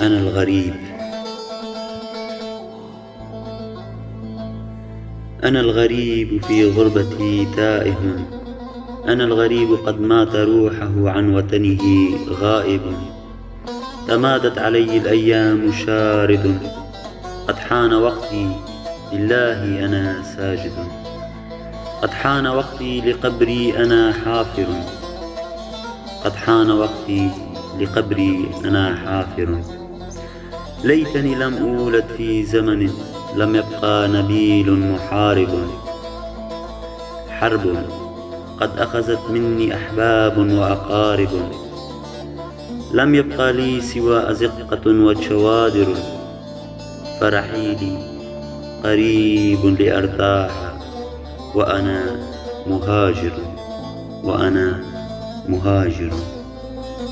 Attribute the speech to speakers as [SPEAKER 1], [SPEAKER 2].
[SPEAKER 1] أنا الغريب. أنا الغريب في غربتي تائه. أنا الغريب قد مات روحه عن وطنه غائب. تمادت علي الأيام شارد. قد حان وقتي لله أنا ساجد. قد حان وقتي لقبري أنا حافر. قد حان وقتي لقبري أنا حافر. ليتني لم أولد في زمن لم يبقى نبيل محارب. حرب قد أخذت مني أحباب وأقارب. لم يبقى لي سوى أزقة وشوادر فرحيلي قريب لأرتاح وأنا مهاجر. وأنا مهاجر.